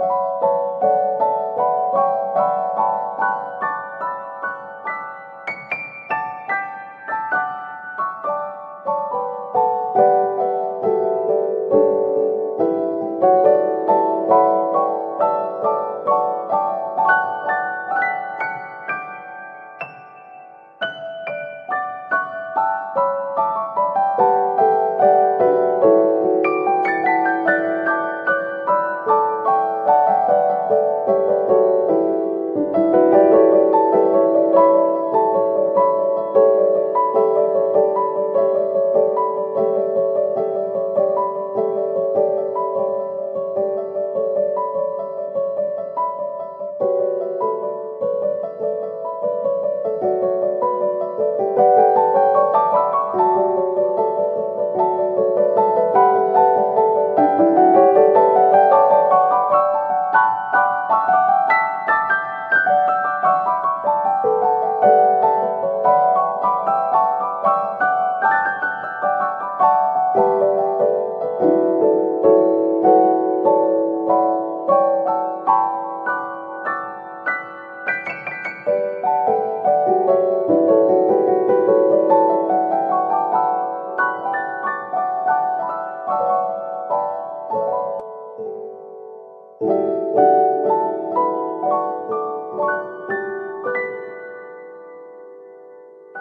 you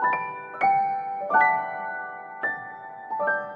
Thank you.